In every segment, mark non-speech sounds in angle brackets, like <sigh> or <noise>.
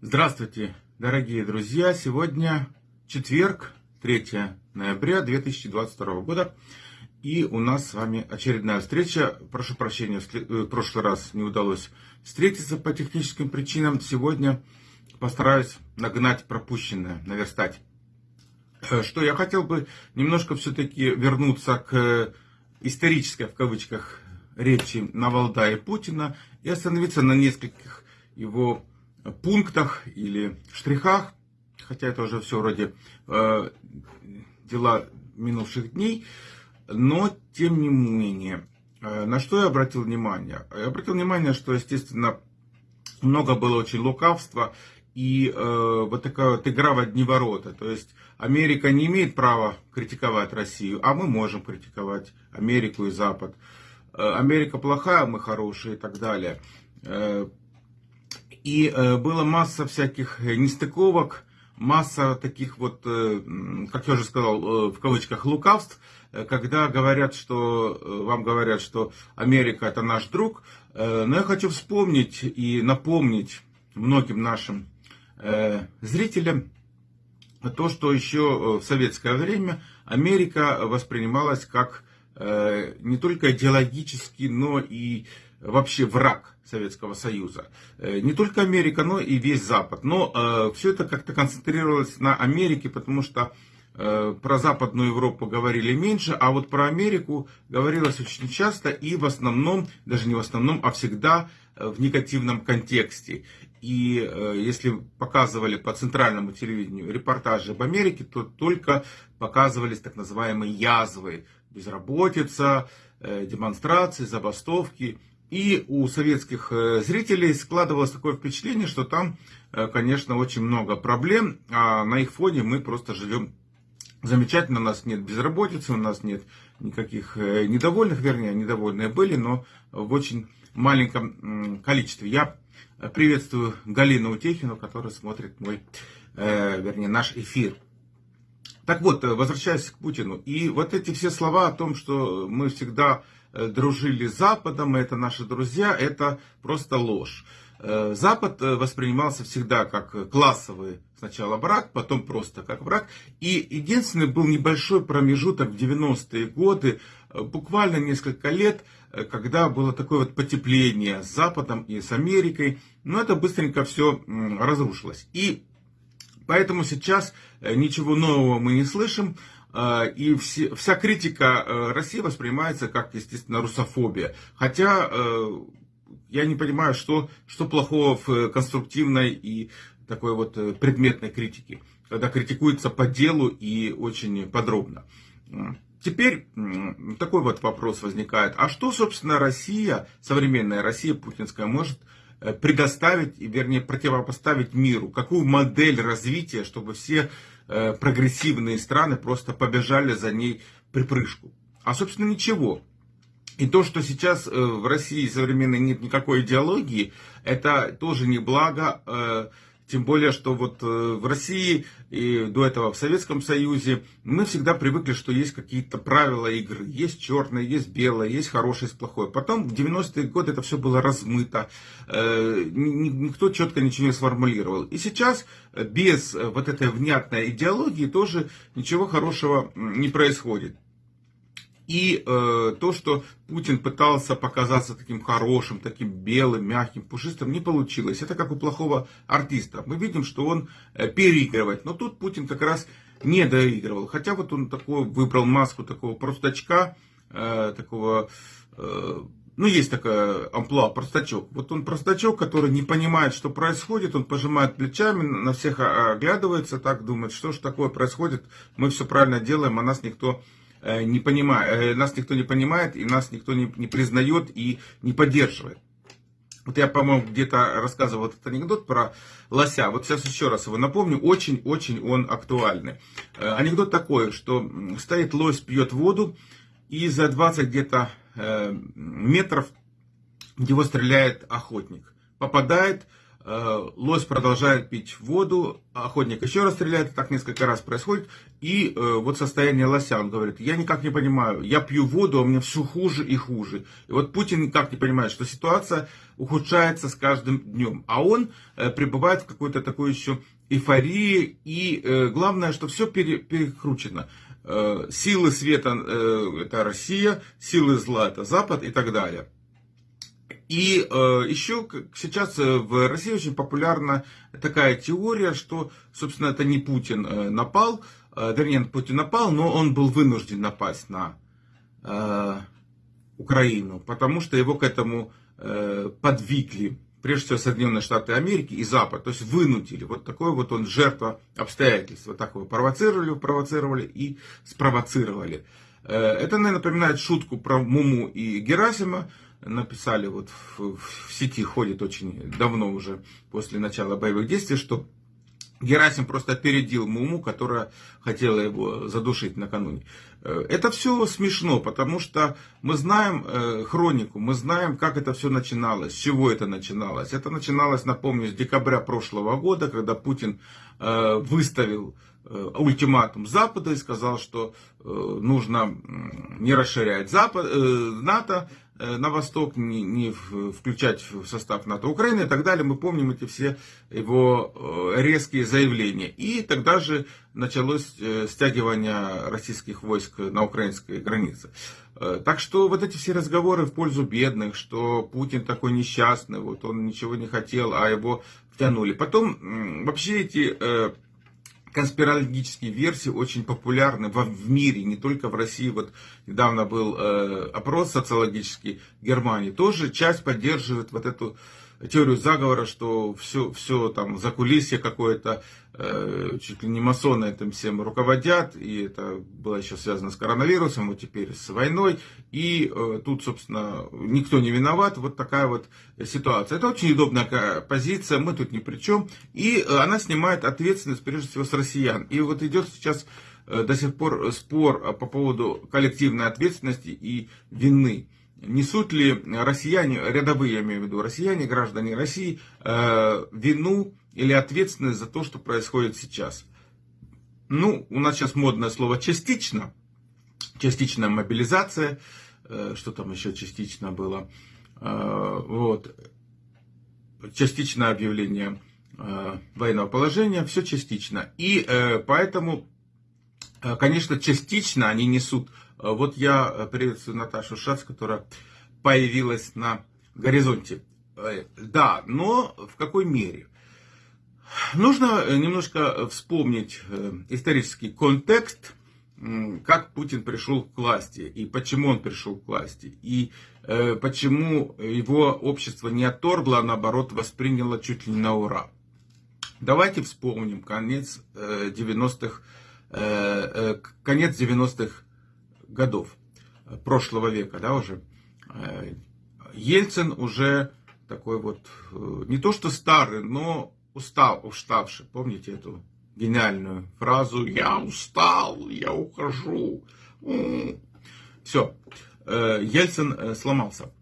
Здравствуйте, дорогие друзья! Сегодня четверг, 3 ноября 2022 года. И у нас с вами очередная встреча. Прошу прощения, в прошлый раз не удалось встретиться по техническим причинам. Сегодня постараюсь нагнать пропущенное, наверстать. Э, что я хотел бы немножко все-таки вернуться к исторической, в кавычках, речи Навалда и Путина и остановиться на нескольких его пунктах или штрихах, хотя это уже все вроде э, дела минувших дней, но тем не менее, э, на что я обратил внимание? Я обратил внимание, что, естественно, много было очень лукавства и э, вот такая вот игра в одни ворота. То есть Америка не имеет права критиковать Россию, а мы можем критиковать Америку и Запад. Э, Америка плохая, мы хорошие и так далее. Э, и э, было масса всяких нестыковок, масса таких вот, как я уже сказал, в кавычках лукавств, когда говорят, что вам говорят, что Америка это наш друг. Но я хочу вспомнить и напомнить многим нашим зрителям то, что еще в советское время Америка воспринималась как не только идеологический, но и вообще враг Советского Союза. Э, не только Америка, но и весь Запад. Но э, все это как-то концентрировалось на Америке, потому что э, про Западную Европу говорили меньше, а вот про Америку говорилось очень часто и в основном, даже не в основном, а всегда в негативном контексте. И если показывали по центральному телевидению репортажи об Америке, то только показывались так называемые язвы. Безработица, демонстрации, забастовки. И у советских э, зрителей складывалось такое впечатление, что там, э, конечно, очень много проблем, а на их фоне мы просто живем замечательно, у нас нет безработицы, у нас нет никаких э, недовольных, вернее, недовольные были, но в очень маленьком количестве. Я приветствую Галину Утехину, которая смотрит мой, вернее, наш эфир. Так вот, возвращаясь к Путину. И вот эти все слова о том, что мы всегда дружили с Западом, это наши друзья, это просто ложь. Э, Запад э, воспринимался всегда как классовый сначала брак, потом просто как брак. И единственный был небольшой промежуток в 90-е годы, буквально несколько лет, когда было такое вот потепление с Западом и с Америкой. Но это быстренько все разрушилось. И поэтому сейчас ничего нового мы не слышим. А, и вся критика э, России воспринимается как, естественно, русофобия. Хотя э, я не понимаю, что, что плохого в конструктивной и такой вот э, предметной критике, когда критикуется по делу и очень подробно. Теперь такой вот вопрос возникает. А что, собственно, Россия, современная Россия путинская, может предоставить, вернее, противопоставить миру? Какую модель развития, чтобы все Э, прогрессивные страны просто побежали за ней припрыжку. А, собственно, ничего. И то, что сейчас э, в России современной нет никакой идеологии, это тоже не благо э, тем более, что вот э, в России и до этого в Советском Союзе мы всегда привыкли, что есть какие-то правила игры. Есть черное, есть белое, есть хорошее, есть плохое. Потом в 90-е годы это все было размыто. Э, никто четко ничего не сформулировал. И сейчас без вот этой внятной идеологии тоже ничего хорошего не происходит. И э, то, что Путин пытался показаться таким хорошим, таким белым, мягким, пушистым, не получилось. Это как у плохого артиста. Мы видим, что он э, переигрывает. Но тут Путин как раз не доигрывал. Хотя вот он такой выбрал маску такого простачка, э, такого... Э, ну, есть такая амплуа, простачок. Вот он простачок, который не понимает, что происходит, он пожимает плечами, на всех оглядывается, так думает, что же такое происходит, мы все правильно делаем, а нас никто не понимает, э, нас никто не понимает, и нас никто не, не признает и не поддерживает. Вот я, по-моему, где-то рассказывал этот анекдот про лося. Вот сейчас еще раз его напомню. Очень-очень он актуальный. Э, анекдот такой, что стоит лось, пьет воду, и за 20 где-то метров в него стреляет охотник. Попадает, Э, лось продолжает пить воду, охотник еще раз стреляет, так несколько раз происходит. И э, вот состояние лося, он говорит, я никак не понимаю, я пью воду, а мне все хуже и хуже. И вот Путин никак не понимает, что ситуация ухудшается с каждым днем. А он э, пребывает в какой-то такой еще эйфории. И главное, что все пере, перекручено. Силы света это Россия, силы зла это Запад и так далее. И э, еще сейчас э, в России очень популярна такая теория, что, собственно, это не Путин э, напал, э, вернее, Путин напал, но он был вынужден напасть на э, Украину, потому что его к этому э, подвигли, прежде всего, Соединенные Штаты Америки и Запад, то есть вынудили. Вот такой вот он жертва обстоятельств. Вот так его провоцировали, провоцировали и спровоцировали. Э, это, наверное, напоминает шутку про Муму и Герасима, написали, вот в, в сети ходит очень давно уже, после начала боевых действий, что Герасим просто опередил Муму, которая хотела его задушить накануне. Э, это все смешно, потому что мы знаем э, хронику, мы знаем, как это все начиналось, с чего это начиналось. Это начиналось, напомню, с декабря прошлого года, когда Путин э, выставил ультиматум Запада и сказал, что нужно не расширять Запад, НАТО, на восток, не, не включать в состав НАТО Украины и так далее. Мы помним эти все его э, резкие заявления. И тогда же началось э, стягивание российских войск на украинской границе. Так что вот эти все разговоры в пользу бедных, что Путин такой несчастный, вот он ничего не хотел, а его втянули. Потом вообще эти конспирологические версии очень популярны во, в мире, не только в России. Вот недавно был э, опрос социологический в Германии. Тоже часть поддерживает вот эту теорию заговора, что все, все там за кулисье какое-то, э, чуть ли не масоны этим всем руководят, и это было еще связано с коронавирусом, вот теперь с войной, и э, тут, собственно, никто не виноват, вот такая вот ситуация. Это очень удобная позиция, мы тут ни при чем, и э, она снимает ответственность, прежде всего, с россиян. И вот идет сейчас э, до сих пор спор по поводу коллективной ответственности и вины несут ли россияне, рядовые я имею в виду, россияне, граждане России, э, вину или ответственность за то, что происходит сейчас. Ну, у нас сейчас модное слово частично, частичная мобилизация, э, что там еще частично было, э, вот, частичное объявление военного положения, все частично. И поэтому, конечно, частично они несут вот я э, приветствую Наташу Шац, которая появилась на горизонте. Э, да, но в какой мере? Нужно немножко вспомнить исторический контекст, как Путин пришел к власти, и почему он пришел к власти, и почему его общество не отторгло, а наоборот восприняло чуть ли не на ура. Давайте вспомним конец 90-х, конец 90-х годов э, прошлого века, да, уже, э, Ельцин уже такой вот, э, не то что старый, но устал, уставший. Помните эту гениальную фразу «Я устал, я ухожу». Все, Ельцин сломался,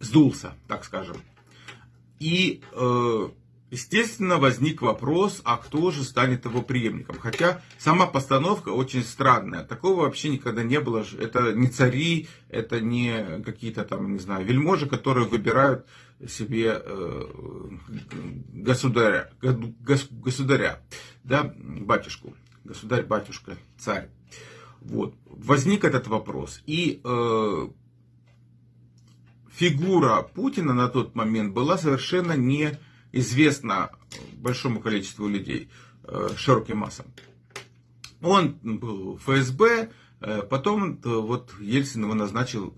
сдулся, так скажем. И Естественно, возник вопрос, а кто же станет его преемником. Хотя сама постановка очень странная. Такого вообще никогда не было. Это не цари, это не какие-то там, не знаю, вельможи, которые выбирают себе э, государя, государя, да, батюшку, государь, батюшка, царь. Вот. Возник этот вопрос. И э, фигура Путина на тот момент была совершенно не известно большому количеству людей, э, широким массам. Он был в ФСБ, э, потом э, вот Ельцин его назначил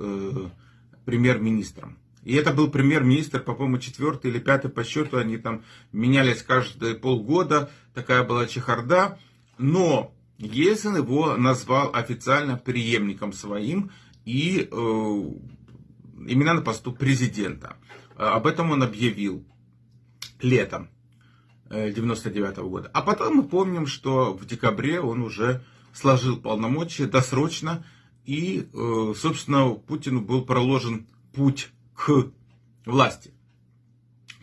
премьер-министром. И это был премьер-министр, по-моему, четвертый или пятый по счету. Они там менялись каждые полгода. Такая была чехарда. Но Ельцин его назвал официально преемником своим. И э, именно на посту президента. Об этом он объявил летом 99 -го года. А потом мы помним, что в декабре он уже сложил полномочия досрочно, и, э, собственно, Путину был проложен путь к власти.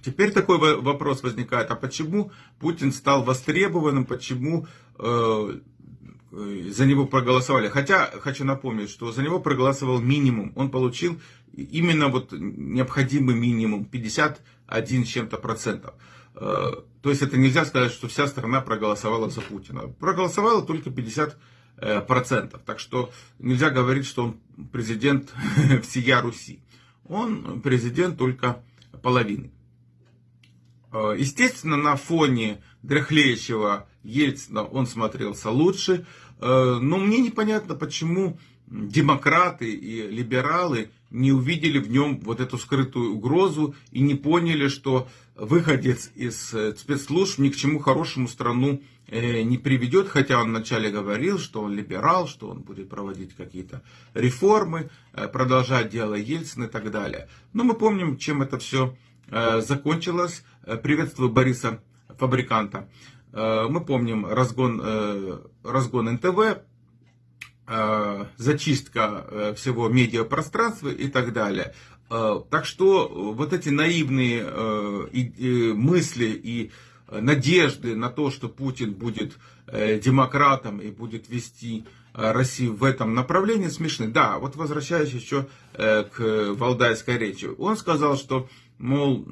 Теперь такой вопрос возникает, а почему Путин стал востребованным, почему э, за него проголосовали? Хотя, хочу напомнить, что за него проголосовал минимум, он получил именно вот необходимый минимум, 51 с чем-то процентов. Э, то есть это нельзя сказать, что вся страна проголосовала за Путина. Проголосовала только 50 э, процентов. Так что нельзя говорить, что он президент <laughs> всея Руси. Он президент только половины. Э, естественно, на фоне дряхлеющего Ельцина он смотрелся лучше. Но мне непонятно, почему демократы и либералы не увидели в нем вот эту скрытую угрозу и не поняли, что выходец из э, спецслужб ни к чему хорошему страну э, не приведет, хотя он вначале говорил, что он либерал, что он будет проводить какие-то реформы, э, продолжать дело Ельцина и так далее. Но мы помним, чем это все закончилось. Приветствую Бориса Фабриканта. Мы помним разгон, разгон НТВ, Э, зачистка э, всего медиапространства и так далее. Э, так что вот эти наивные мысли и надежды на то, что Путин будет демократом и будет вести Россию в этом направлении смешны. Да, вот возвращаясь еще к Валдайской речи. Он сказал, что мол,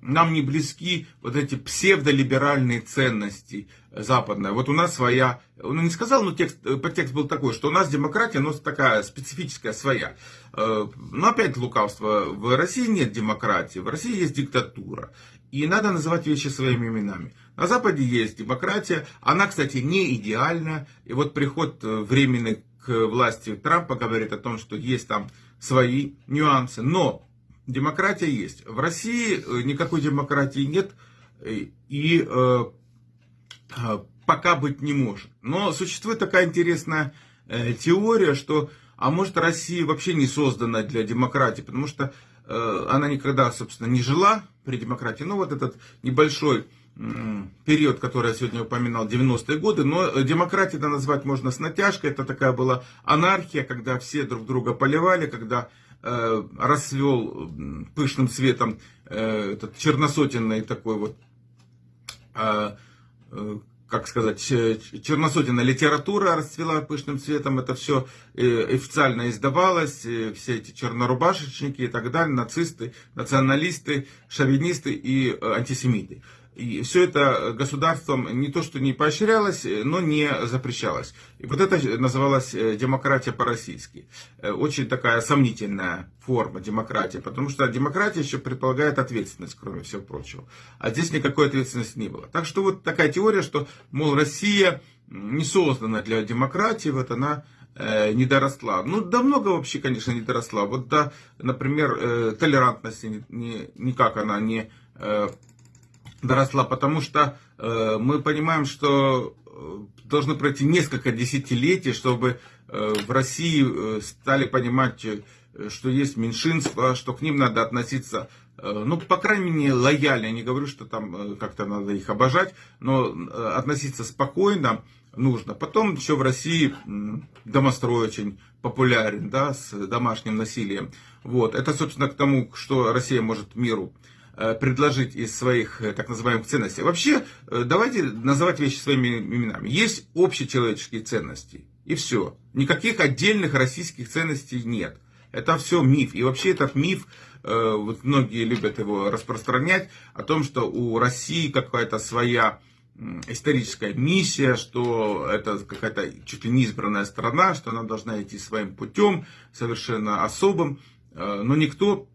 нам не близки вот эти псевдолиберальные ценности западные. Вот у нас своя, он не сказал, но текст, э, подтекст был такой, что у нас демократия, но такая специфическая своя. Э, но опять лукавство, в России нет демократии, в России есть диктатура. И надо называть вещи своими именами. На Западе есть демократия, она, кстати, не идеальна. И вот приход э, временный к власти Трампа говорит о том, что есть там свои нюансы. Но демократия есть. В России э, никакой демократии нет э, и э, пока быть не может. Но существует такая интересная теория, что, а может, Россия вообще не создана для демократии, потому что она никогда, собственно, не жила при демократии. Ну, вот этот небольшой период, который я сегодня упоминал, 90-е годы, но демократией это назвать можно с натяжкой, это такая была анархия, когда все друг друга поливали, когда расцвел пышным цветом э, этот черносотенный такой вот, э, э, как сказать, черносотенная литература расцвела пышным цветом, это все э, официально издавалось, э, все эти чернорубашечники и так далее, нацисты, националисты, шовинисты и э, антисемиты. И все это государством не то что не поощрялось, но не запрещалось. И вот это называлось э, демократия по-российски. Э, очень такая сомнительная форма демократии, потому что демократия еще предполагает ответственность, кроме всего прочего. А здесь никакой ответственности не было. Так что вот такая теория, что, мол, Россия не создана для демократии, вот она э, не доросла. Ну, да много вообще, конечно, не доросла. Вот, да, например, э, толерантности никак она не э, доросла, потому что э, мы понимаем, что э, должно пройти несколько десятилетий, чтобы э, в России э, стали понимать, э, что есть меньшинство, что к ним надо относиться, э, ну, по крайней мере, лояльно. Я не говорю, что там э, как-то надо их обожать, но относиться спокойно нужно. Потом еще в России домострой очень популярен, да, с домашним насилием. Вот. Это, собственно, к тому, что Россия может миру предложить из своих э, так называемых ценностей. Вообще, э, давайте называть вещи своими именами. Есть общечеловеческие ценности, и все. Никаких отдельных российских ценностей нет. Это все миф. И вообще этот миф, вот многие любят его распространять, о том, что у России какая-то своя историческая миссия, что это какая-то чуть ли не избранная страна, что она должна идти своим путем, совершенно особым. Но никто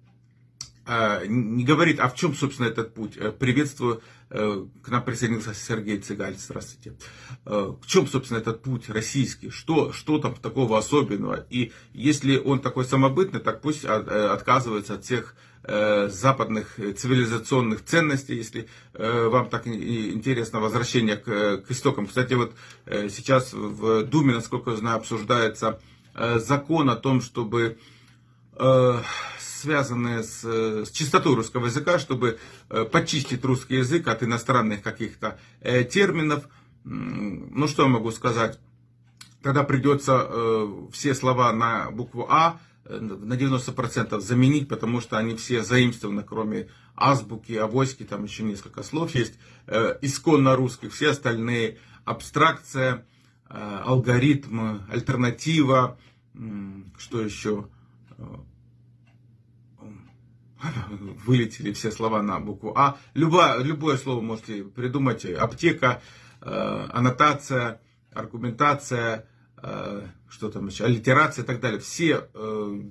не говорит, а в чем, собственно, этот путь. Э, приветствую, э, к нам присоединился Сергей Цыгаль, здравствуйте. Э, в чем, собственно, этот путь российский? Что, что там такого особенного? И если он такой самобытный, так пусть отказывается от всех западных цивилизационных ценностей, если вам так интересно возвращение к, к истокам. Кстати, вот сейчас в Думе, насколько я знаю, обсуждается закон о том, чтобы связанные с, э, с чистотой русского языка, чтобы э, почистить русский язык от иностранных каких-то э, терминов. Ну, что я могу сказать? Тогда придется все слова на букву А на 90% заменить, потому что они все заимствованы, кроме азбуки, авоськи, там еще несколько слов есть, исконно русских, все остальные абстракция, алгоритм, альтернатива, что еще, вылетели все слова на букву А. Любое, любое слово можете придумать. Аптека, э, аннотация, аргументация, э, что там еще, аллитерация и так далее. Все, э,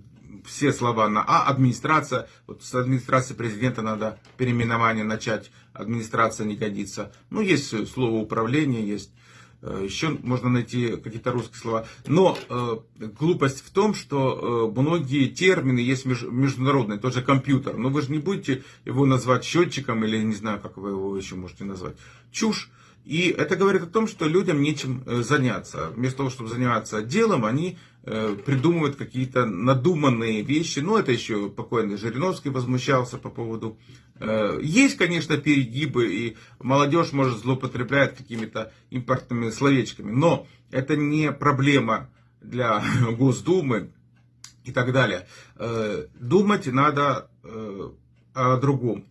все слова на А. Администрация. Вот с администрации президента надо переименование начать. Администрация не годится. Ну, есть слово управление, есть Э, Еще можно найти какие-то русские слова. Но э, глупость в том, что э, многие термины есть меж, международные, тот же компьютер. Но вы же не будете его назвать счетчиком или не знаю, как вы его еще можете назвать. Чушь. И это говорит о том, что людям нечем э, заняться. Вместо того, чтобы заниматься делом, они э, придумывают какие-то надуманные вещи. Ну, это еще покойный Жириновский возмущался по поводу... Э, есть, конечно, перегибы, и молодежь, может, злоупотребляет какими-то импортными словечками. Но это не проблема для <laughs> Госдумы и так далее. Думать надо о другом.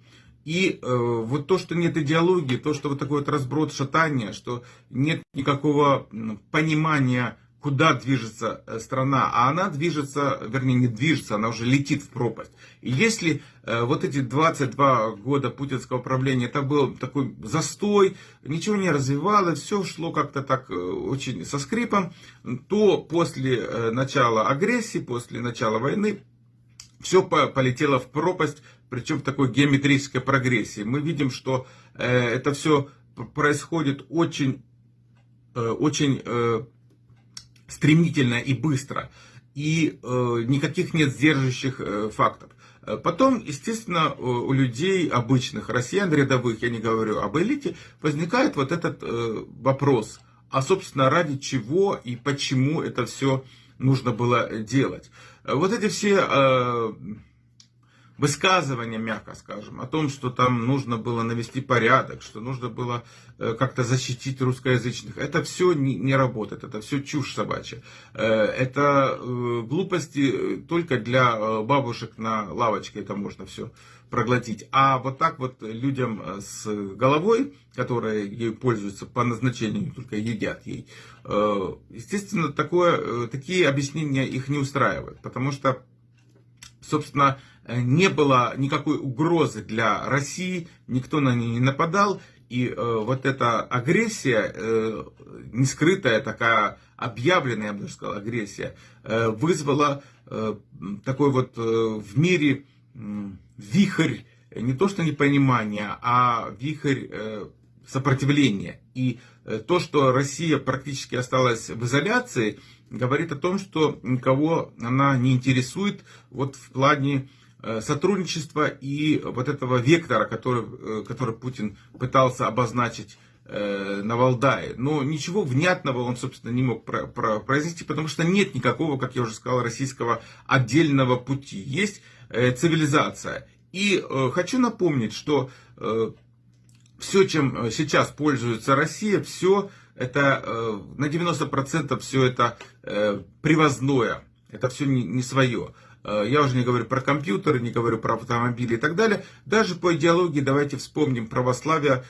И э, вот то, что нет идеологии, то, что вот такой вот разброд, шатания, что нет никакого понимания, куда движется э, страна, а она движется, вернее не движется, она уже летит в пропасть. И если э, вот эти 22 года путинского правления, это был такой застой, ничего не развивалось, все шло как-то так э, очень со скрипом, то после э, начала агрессии, после начала войны, все полетело в пропасть, причем в такой геометрической прогрессии. Мы видим, что э, это все происходит очень, э, очень стремительно и быстро. И никаких нет сдерживающих фактов. Потом, естественно, у людей обычных, россиян рядовых, я не говорю об элите, возникает вот этот вопрос, а собственно ради чего и почему это все нужно было делать. Вот эти все высказывания, мягко скажем, о том, что там нужно было навести порядок, что нужно было э, как-то защитить русскоязычных. Это все не, работает, это все чушь собачья. Э, это э, глупости только для бабушек на лавочке, это можно все проглотить. А вот так вот людям с головой, которые ей пользуются по назначению, только едят ей, естественно, такое, такие объяснения их не устраивают, потому что собственно, не было никакой угрозы для России, никто на нее не нападал, и э, вот эта агрессия, э, не скрытая, такая объявленная, я бы сказал, агрессия, э, вызвала э, такой вот э, в мире э, вихрь, не то что непонимания, а вихрь э, сопротивления. И э, то, что Россия практически осталась в изоляции, говорит о том, что никого она не интересует вот в плане э, сотрудничества и вот этого вектора, который, э, который Путин пытался обозначить э, на Валдае. Но ничего внятного он, собственно, не мог произнести, потому что нет никакого, как я уже сказал, российского отдельного пути. Есть цивилизация. И хочу напомнить, что все, чем сейчас пользуется Россия, все это э, на 90% все это э, привозное, это все не свое. Э, я уже не говорю про компьютеры, не говорю про автомобили и так далее. Даже по идеологии, давайте вспомним, православие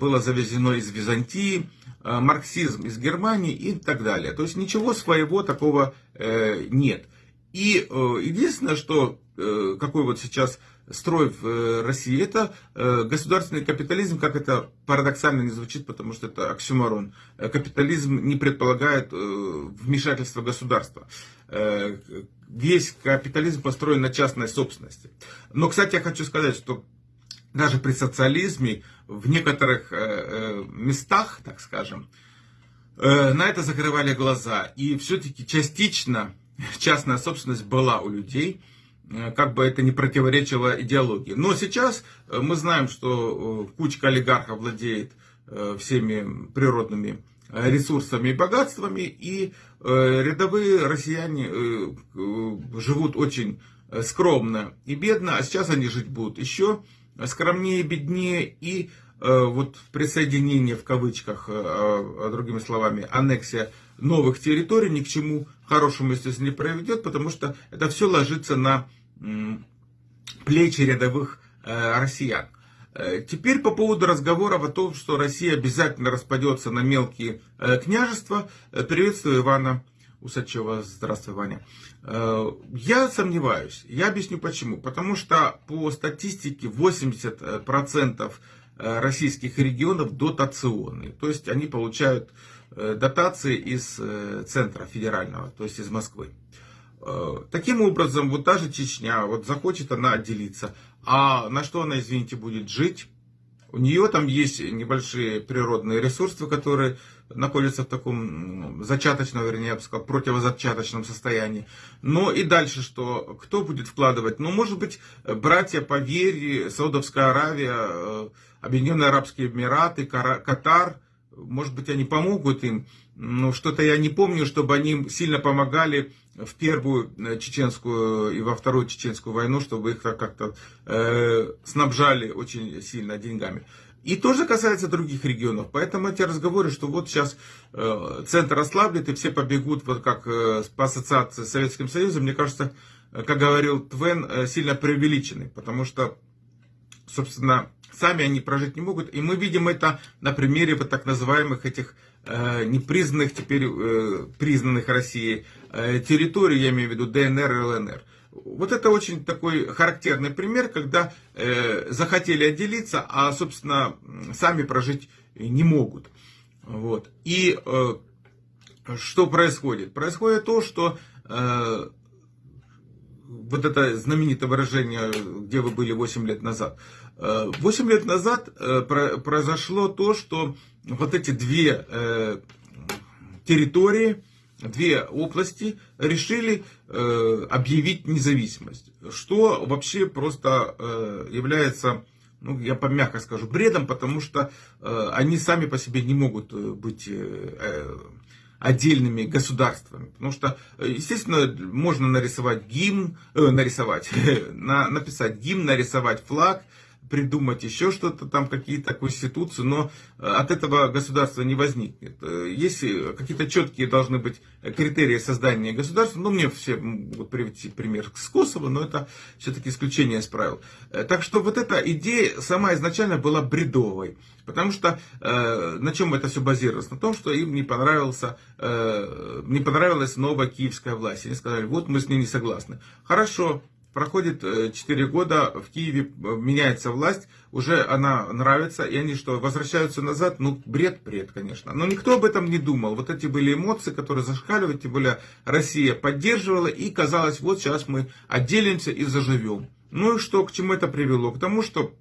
было завезено из Византии, марксизм из Германии и так далее. То есть ничего своего такого нет. И единственное, что какой вот сейчас строй в э, России, это э, государственный капитализм, как это парадоксально не звучит, потому что это оксюморон. Э, капитализм не предполагает вмешательства государства. Весь капитализм построен на частной собственности. Но, кстати, я хочу сказать, что даже при социализме в некоторых местах, так скажем, на это закрывали глаза. И все-таки частично частная собственность была у людей – как бы это не противоречило идеологии. Но сейчас э, мы знаем, что э, кучка олигархов владеет всеми природными ресурсами и богатствами, и рядовые россияне живут очень скромно и бедно, а сейчас они жить будут еще скромнее, беднее, и вот присоединение в кавычках, другими словами, аннексия новых территорий ни к чему хорошему, естественно, не приведет, потому что это все ложится на плечи рядовых э, россиян. Э, теперь по поводу разговоров о том, что Россия обязательно распадется на мелкие э, княжества. Приветствую Ивана Усачева. Здравствуй, Ваня. Я сомневаюсь. Я объясню почему. Потому что по статистике 80% российских регионов дотационные. То есть они получают дотации из центра федерального, то есть из Москвы. Э, таким образом, вот та же Чечня, вот захочет она отделиться, а на что она, извините, будет жить? У нее там есть небольшие природные ресурсы, которые находятся в таком зачаточном, вернее, я бы сказал, противозачаточном состоянии. Но и дальше что? Кто будет вкладывать? Ну, может быть, братья по вере, Саудовская Аравия, э, Объединенные Арабские Эмираты, Катар, может быть, они помогут им. Но что-то я не помню, чтобы они сильно помогали в первую э, чеченскую и во вторую чеченскую войну, чтобы их как-то э, снабжали очень сильно деньгами. И тоже касается других регионов. Поэтому эти разговоры, что вот сейчас э, центр ослаблет и все побегут, вот как э, по ассоциации с Советским Союзом, мне кажется, как говорил Твен, э, сильно преувеличены. Потому что, собственно, сами они прожить не могут. И мы видим это на примере вот так называемых этих непризнанных, теперь э, признанных Россией э, территорий, я имею в виду ДНР и ЛНР. Вот это очень такой характерный пример, когда э, захотели отделиться, а, собственно, сами прожить не могут. Вот. И э, что происходит? Происходит то, что э, вот это знаменитое выражение, где вы были 8 лет назад. 8 лет назад э, произошло то, что вот эти две э, территории, две области решили э, объявить независимость. Что вообще просто является, ну, я помягко скажу, бредом, потому что они сами по себе не могут быть отдельными государствами. Потому что, естественно, можно нарисовать гимн, э, нарисовать, <laughs> на, написать гимн, нарисовать флаг, придумать еще что-то, там какие-то конституции, но э, от этого государства не возникнет. Э, Если какие-то четкие должны быть критерии создания государства, ну, мне все могут привести пример с Косово, но это все-таки исключение из правил. Э, так что вот эта идея сама изначально была бредовой. Потому что э, на чем это все базировалось? На том, что им не, понравился, э, не понравилась новая киевская власть. Они сказали, вот мы с ней не согласны. Хорошо, Проходит 4 э, года, в Киеве э, меняется власть, уже она нравится, и они что, возвращаются назад? Ну, бред, бред, конечно. Но никто об этом не думал. Вот эти были эмоции, которые зашкаливали, тем более Россия поддерживала, и казалось, вот сейчас мы отделимся и заживем. Ну и что, к чему это привело? К тому, что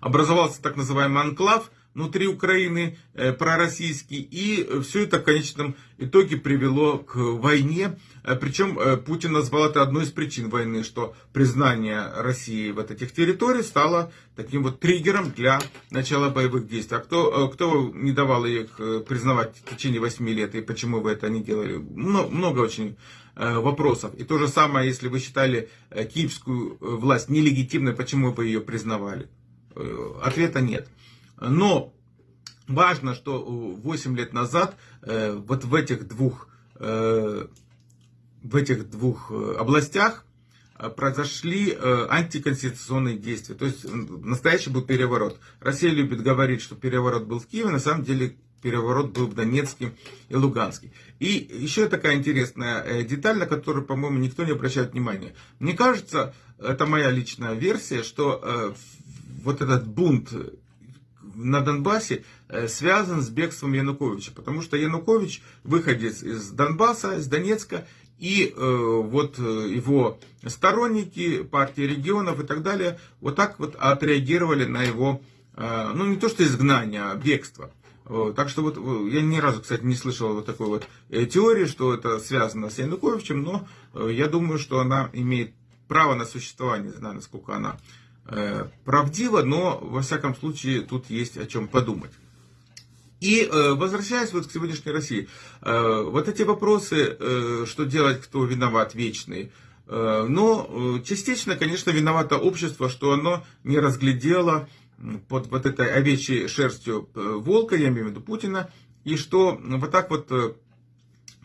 образовался так называемый анклав – внутри Украины э, пророссийский. И все это в конечном итоге привело к войне. Э, Причем э, Путин назвал это одной из причин войны, что признание России вот этих территорий стало таким вот триггером для начала боевых действий. А кто, кто не давал их признавать в течение 8 лет и почему вы это не делали? Много, очень вопросов. И то же самое, если вы считали киевскую власть нелегитимной, почему вы ее признавали? Ответа нет. Но важно, что 8 лет назад э, вот в этих двух, э, в этих двух э, областях произошли антиконституционные действия. То есть настоящий был переворот. Россия любит говорить, что переворот был в Киеве, на самом деле переворот был в Донецке и Луганске. И еще такая интересная деталь, на которую, по-моему, никто не обращает внимания. Мне кажется, это моя личная версия, что вот этот бунт на Донбассе э, связан с бегством Януковича, потому что Янукович выходец из Донбасса, из Донецка, и э, вот э, его сторонники, партии регионов и так далее, вот так вот отреагировали на его, э, ну не то что изгнание, а бегство. Так что вот я ни разу, кстати, не слышал вот такой вот э, теории, что это связано с Януковичем, но я думаю, что она имеет право на существование, не знаю, насколько она Э, правдиво, но во всяком случае тут есть о чем подумать. И э, возвращаясь вот к сегодняшней России, э, вот эти вопросы, что делать, кто виноват, вечные. Но частично, конечно, виновато общество, что оно не разглядело под вот этой овечьей шерстью волка, я имею в виду Путина, и что вот так вот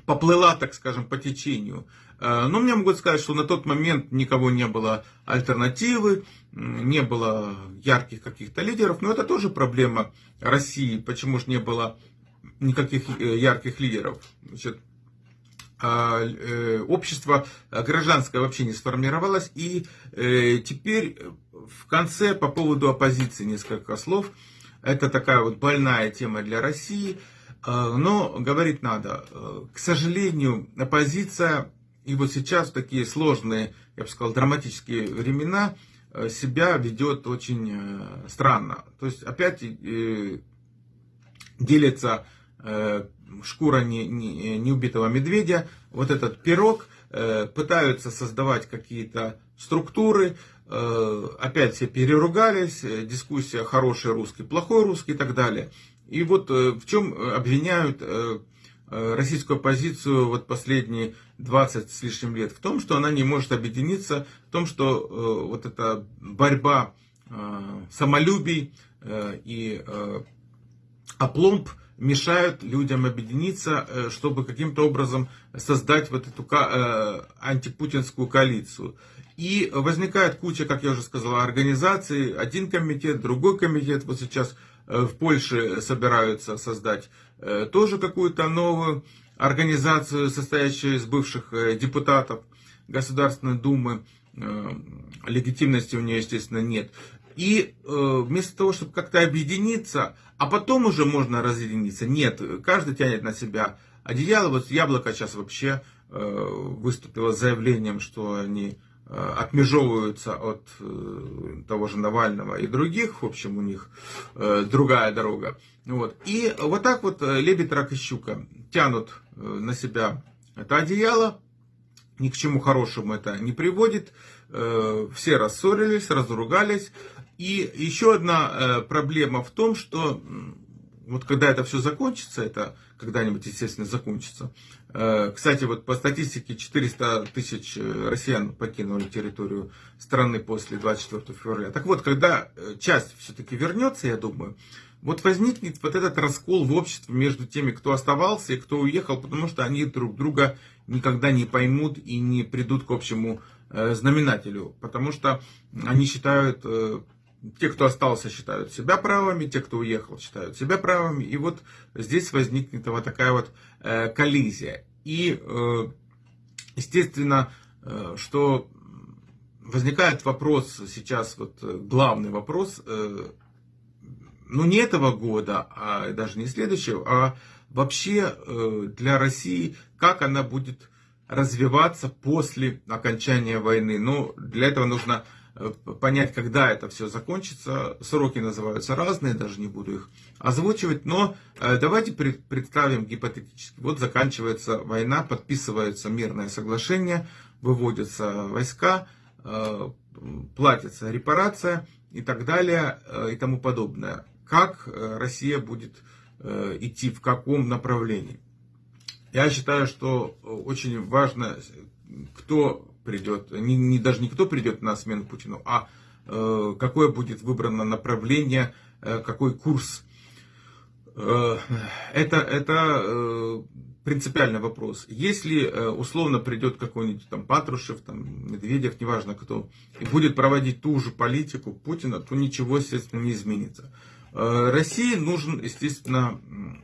поплыла, так скажем, по течению. Э, но мне могут сказать, что на тот момент никого не было альтернативы, не было ярких каких-то лидеров, но это тоже проблема России, почему же не было никаких э, ярких лидеров. Значит, а, э, общество гражданское вообще не сформировалось, и теперь в конце по поводу оппозиции несколько слов. Это такая вот больная тема для России, но говорить надо. К сожалению, оппозиция и вот сейчас такие сложные, я бы сказал, драматические времена э, себя ведет очень э, странно. То есть опять э, делится шкура неубитого медведя, вот этот пирог, пытаются создавать какие-то структуры, опять все переругались, дискуссия хороший русский, плохой русский и так далее. И вот в чем обвиняют российскую оппозицию вот последние 20 с лишним лет в том, что она не может объединиться, в том, что э, вот эта борьба э, самолюбий э, и э, опломб мешают людям объединиться, э, чтобы каким-то образом создать вот эту э, антипутинскую коалицию. И возникает куча, как я уже сказал, организаций, один комитет, другой комитет, вот сейчас Э, в Польше собираются создать э, тоже какую-то новую организацию, состоящую из бывших э, депутатов Государственной Думы. Легитимности у нее, естественно, нет. И вместо того, чтобы как-то объединиться, а потом уже можно разъединиться, нет, каждый тянет на себя одеяло. Вот Яблоко сейчас вообще выступило с заявлением, что они Э, отмежевываются от э, того же Навального и других, в общем, у них э, другая дорога. Вот. И вот так вот лебедь, рак и щука тянут на себя это одеяло, ни к чему хорошему это не приводит, все рассорились, разругались. И еще одна проблема в том, что вот когда это все закончится, это когда-нибудь, естественно, закончится. Э, кстати, вот по статистике 400 тысяч э, россиян покинули территорию страны после 24 февраля. Так вот, когда э, часть все-таки вернется, я думаю, вот возникнет вот этот раскол в обществе между теми, кто оставался и кто уехал, потому что они друг друга никогда не поймут и не придут к общему знаменателю, потому что они считают те, кто остался, считают себя правыми, те, кто уехал, считают себя правыми. И вот здесь возникнет вот такая вот э, коллизия. И, э, естественно, э, что возникает вопрос сейчас, вот э, главный вопрос, э, ну не этого года, а даже не следующего, а вообще э, для России, как она будет развиваться после окончания войны. Ну, для этого нужно понять, когда это все закончится. Сроки называются разные, даже не буду их озвучивать. Но э, давайте представим гипотетически. Вот заканчивается война, подписывается мирное соглашение, выводятся войска, э, платится репарация и так далее и тому подобное. Как Россия будет идти, в каком направлении? Я считаю, что очень важно, кто придет, не, не, даже не кто придет на смену Путину, а э, какое будет выбрано направление, э, какой курс. Э, это это э, принципиальный вопрос. Если э, условно придет какой-нибудь там Патрушев, там, Медведев, неважно кто, и будет проводить ту же политику Путина, то ничего, естественно, не изменится. Э, России нужен, естественно,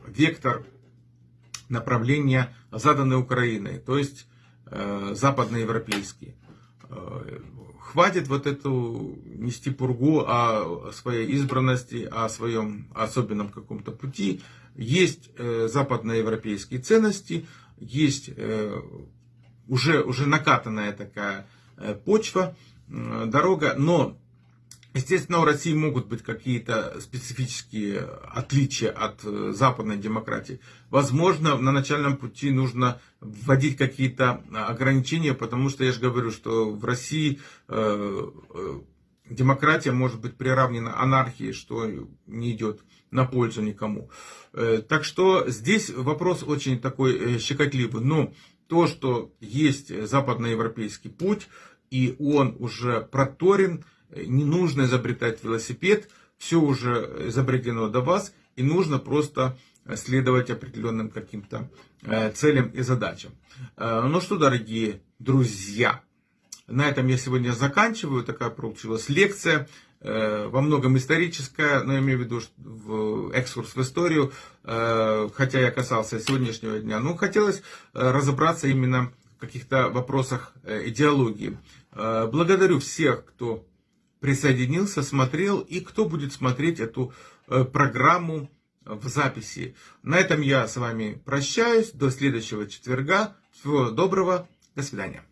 вектор направления, заданный Украиной. То есть западноевропейские. Э, хватит вот эту нести пургу о своей избранности, о своем особенном каком-то пути. Есть э, западноевропейские ценности, есть уже, уже накатанная такая почва, дорога, но Естественно, у России могут быть какие-то специфические отличия от э, западной демократии. Возможно, на начальном пути нужно вводить какие-то ограничения, потому что я же говорю, что в России э, э, демократия может быть приравнена анархии, что не идет на пользу никому. Так что здесь вопрос очень такой щекотливый. Но то, что есть западноевропейский путь, и он уже проторен, не нужно изобретать велосипед, все уже изобретено до вас, и нужно просто следовать определенным каким-то целям и задачам. Ну что, дорогие друзья, на этом я сегодня заканчиваю. Такая получилась лекция, во многом историческая, но я имею в виду в экскурс в историю, хотя я касался сегодняшнего дня. Но хотелось разобраться именно в каких-то вопросах идеологии. Благодарю всех, кто присоединился, смотрел и кто будет смотреть эту э, программу в записи. На этом я с вами прощаюсь. До следующего четверга. Всего доброго. До свидания.